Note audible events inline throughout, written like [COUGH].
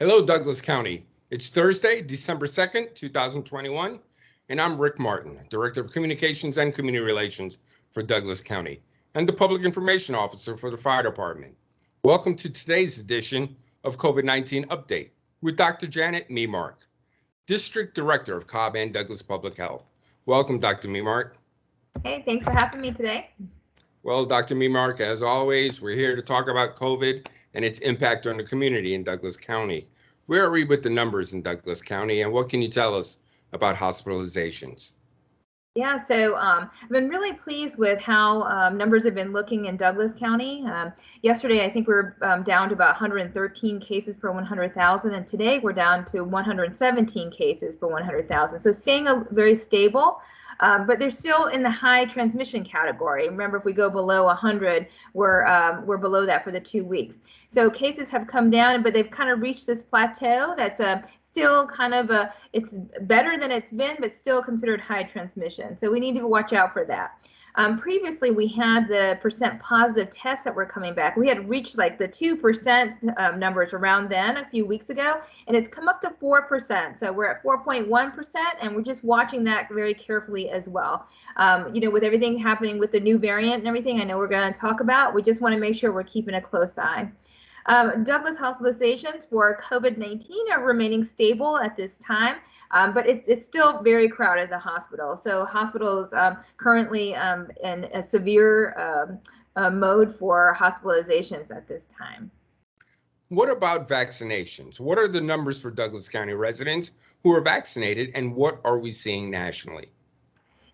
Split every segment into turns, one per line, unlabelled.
Hello, Douglas County. It's Thursday, December 2nd, 2021, and I'm Rick Martin, Director of Communications and Community Relations for Douglas County and the Public Information Officer for the Fire Department. Welcome to today's edition of COVID-19 Update with Dr. Janet Memark, District Director of Cobb and Douglas Public Health. Welcome, Dr. Memark.
Hey, thanks for having me today.
Well, Dr. Memark, as always, we're here to talk about COVID and its impact on the community in Douglas County. Where are we with the numbers in Douglas County and what can you tell us about hospitalizations?
Yeah, so um, I've been really pleased with how um, numbers have been looking in Douglas County. Um, yesterday, I think we are um, down to about 113 cases per 100,000, and today we're down to 117 cases per 100,000. So staying a, very stable. Um, but they're still in the high transmission category. Remember, if we go below 100, we're um, we're below that for the two weeks. So cases have come down, but they've kind of reached this plateau. That's a still kind of a it's better than it's been, but still considered high transmission. So we need to watch out for that. Um, previously, we had the percent positive tests that were coming back. We had reached like the 2% um, numbers around then a few weeks ago, and it's come up to 4%. So we're at 4.1%, and we're just watching that very carefully as well. Um, you know, with everything happening with the new variant and everything, I know we're going to talk about, we just want to make sure we're keeping a close eye. Um, Douglas hospitalizations for COVID-19 are remaining stable at this time, um, but it, it's still very crowded the hospital. So hospitals um, currently um, in a severe um, uh, mode for hospitalizations at this time.
What about vaccinations? What are the numbers for Douglas County residents who are vaccinated and what are we seeing nationally?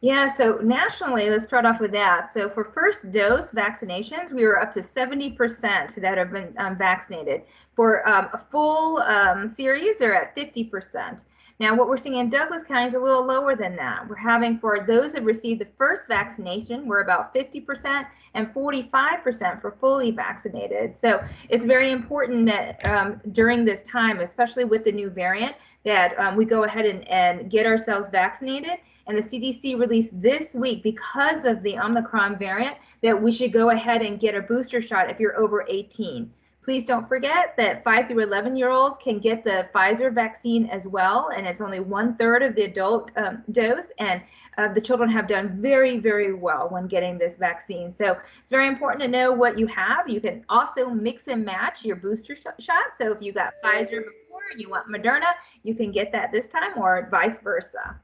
Yeah, so nationally, let's start off with that. So for first dose vaccinations, we were up to 70% that have been um, vaccinated. For um, a full um, series, they're at 50%. Now, what we're seeing in Douglas County is a little lower than that. We're having for those that received the first vaccination, we're about 50% and 45% for fully vaccinated. So it's very important that um, during this time, especially with the new variant, that um, we go ahead and, and get ourselves vaccinated and the CDC this week because of the Omicron variant that we should go ahead and get a booster shot if you're over 18. Please don't forget that 5 through 11 year olds can get the Pfizer vaccine as well, and it's only one third of the adult um, dose. And uh, the children have done very, very well when getting this vaccine. So it's very important to know what you have. You can also mix and match your booster sh shot. So if you got Pfizer before and you want Moderna, you can get that this time, or vice versa.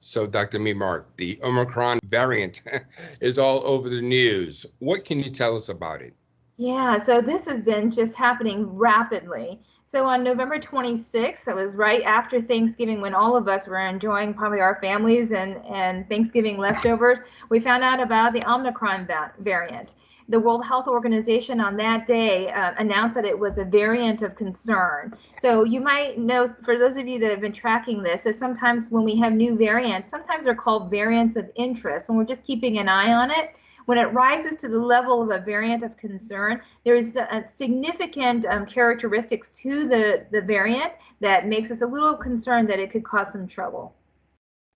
So, Dr. Memark, the Omicron variant [LAUGHS] is all over the news. What can you tell us about it?
Yeah, so this has been just happening rapidly. So on November 26th, it was right after Thanksgiving when all of us were enjoying probably our families and, and Thanksgiving leftovers, we found out about the Omicron variant the World Health Organization on that day uh, announced that it was a variant of concern. So you might know, for those of you that have been tracking this, that sometimes when we have new variants, sometimes they're called variants of interest, and we're just keeping an eye on it. When it rises to the level of a variant of concern, there's significant um, characteristics to the, the variant that makes us a little concerned that it could cause some trouble.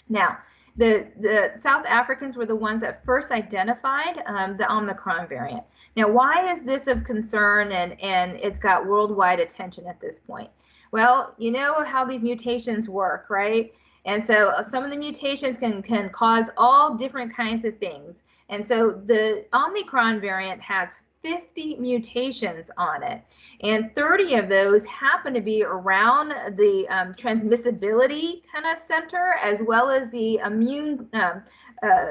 Now, the, the South Africans were the ones that first identified um, the Omicron variant. Now, why is this of concern and, and it's got worldwide attention at this point? Well, you know how these mutations work, right? And so uh, some of the mutations can, can cause all different kinds of things. And so the Omicron variant has 50 mutations on it, and 30 of those happen to be around the um, transmissibility kind of center as well as the immune um, uh,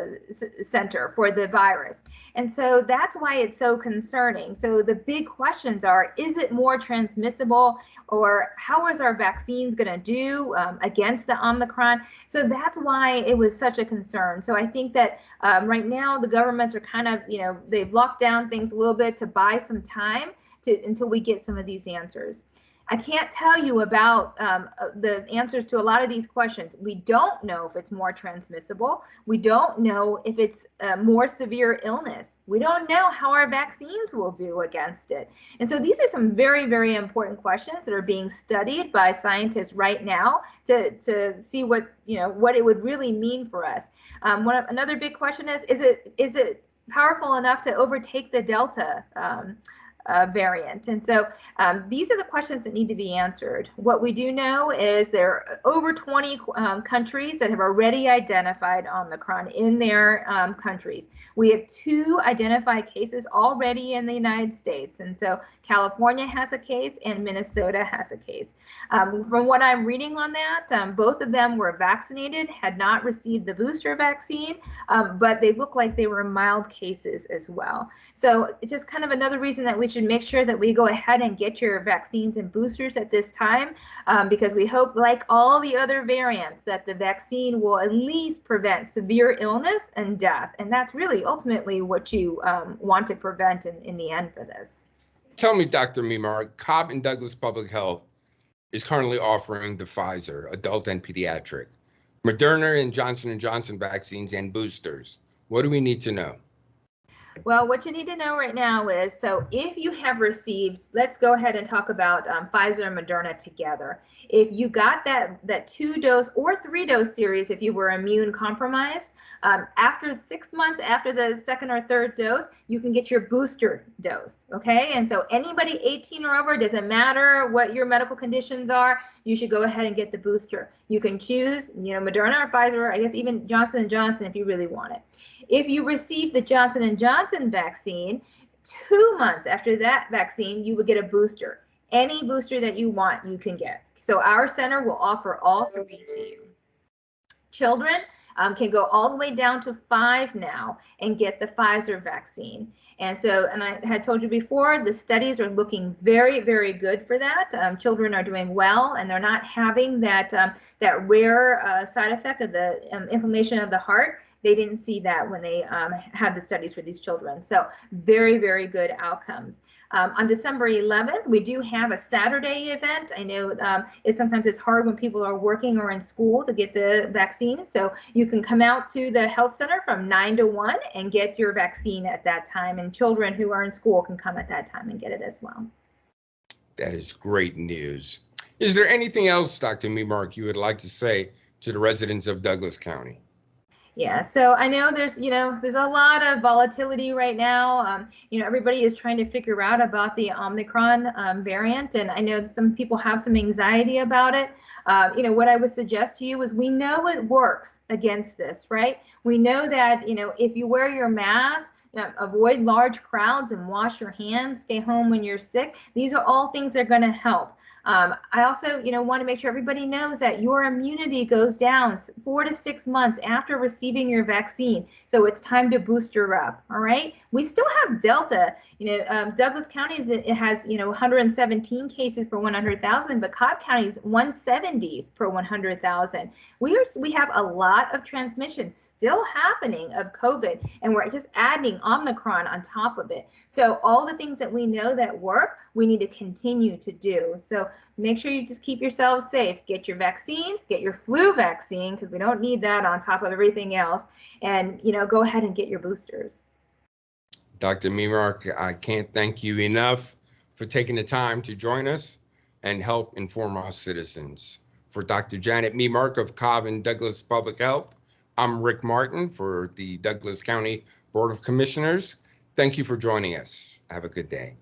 center for the virus. And so that's why it's so concerning. So the big questions are, is it more transmissible or how is our vaccines going to do um, against the Omicron? So that's why it was such a concern. So I think that um, right now the governments are kind of, you know, they've locked down things a little bit to buy some time to until we get some of these answers. I can't tell you about um, uh, the answers to a lot of these questions. We don't know if it's more transmissible. We don't know if it's a more severe illness. We don't know how our vaccines will do against it. And so these are some very, very important questions that are being studied by scientists right now to, to see what, you know, what it would really mean for us. Um, one, another big question is, is it, is it powerful enough to overtake the Delta um, uh, variant. And so um, these are the questions that need to be answered. What we do know is there are over 20 um, countries that have already identified Omicron in their um, countries. We have two identified cases already in the United States. And so California has a case and Minnesota has a case. Um, from what I'm reading on that, um, both of them were vaccinated, had not received the booster vaccine, um, but they look like they were mild cases as well. So it's just kind of another reason that we should make sure that we go ahead and get your vaccines and boosters at this time, um, because we hope, like all the other variants, that the vaccine will at least prevent severe illness and death. And that's really ultimately what you um, want to prevent in, in the end for this.
Tell me, Dr. Memark, Cobb and Douglas Public Health is currently offering the Pfizer adult and pediatric, Moderna and Johnson & Johnson vaccines and boosters. What do we need to know?
Well, what you need to know right now is so if you have received, let's go ahead and talk about um, Pfizer and Moderna together. If you got that that two dose or three dose series, if you were immune compromised, um, after six months after the second or third dose, you can get your booster dose. Okay, and so anybody 18 or over, doesn't matter what your medical conditions are, you should go ahead and get the booster. You can choose, you know, Moderna or Pfizer, I guess even Johnson Johnson if you really want it. If you receive the Johnson & Johnson vaccine, two months after that vaccine, you would get a booster. Any booster that you want, you can get. So our center will offer all three to you. Children um, can go all the way down to five now and get the Pfizer vaccine. And so, and I had told you before, the studies are looking very, very good for that. Um, children are doing well, and they're not having that um, that rare uh, side effect of the um, inflammation of the heart they didn't see that when they um, had the studies for these children. So very, very good outcomes. Um, on December 11th, we do have a Saturday event. I know um, it sometimes it's hard when people are working or in school to get the vaccine. So you can come out to the health center from 9 to 1 and get your vaccine at that time. And children who are in school can come at that time and get it as well.
That is great news. Is there anything else, Dr. Memark, you would like to say to the residents of Douglas County?
Yeah, so I know there's, you know, there's a lot of volatility right now. Um, you know, everybody is trying to figure out about the Omicron um, variant, and I know some people have some anxiety about it. Uh, you know, what I would suggest to you is we know it works against this, right? We know that, you know, if you wear your mask, know, avoid large crowds and wash your hands, stay home when you're sick. These are all things that are going to help. Um, I also, you know, want to make sure everybody knows that your immunity goes down four to six months after receiving your vaccine. So it's time to booster up. All right. We still have Delta. You know, um, Douglas County is, it has, you know, 117 cases per 100,000, but Cobb County is 170s per 100,000. We are we have a lot of transmission still happening of COVID, and we're just adding Omicron on top of it. So all the things that we know that work, we need to continue to do. So make sure you just keep yourselves safe. Get your vaccines, get your flu vaccine, because we don't need that on top of everything else. And, you know, go ahead and get your boosters.
Dr. Memark, I can't thank you enough for taking the time to join us and help inform our citizens. For Dr. Janet Memark of Cobb and Douglas Public Health, I'm Rick Martin for the Douglas County Board of Commissioners. Thank you for joining us. Have a good day.